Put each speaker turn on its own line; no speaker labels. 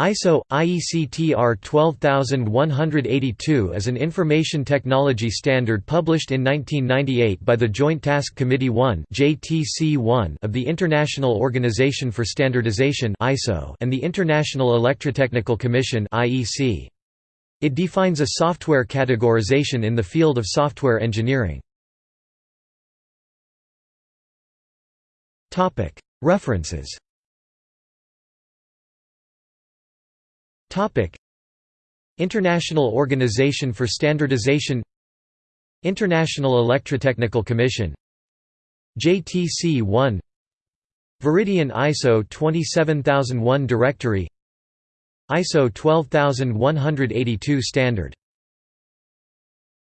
ISO IEC TR 12182 is an information technology standard published in 1998 by the Joint Task Committee 1 (JTC1) of the International Organization for Standardization (ISO) and the International Electrotechnical Commission (IEC). It defines a software categorization in the field of software engineering. References International Organization for Standardization International Electrotechnical Commission JTC1 Veridian ISO 27001 Directory ISO 12182 Standard